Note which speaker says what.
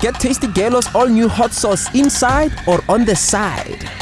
Speaker 1: Get Tasty Gelo's all new hot sauce inside or on the side.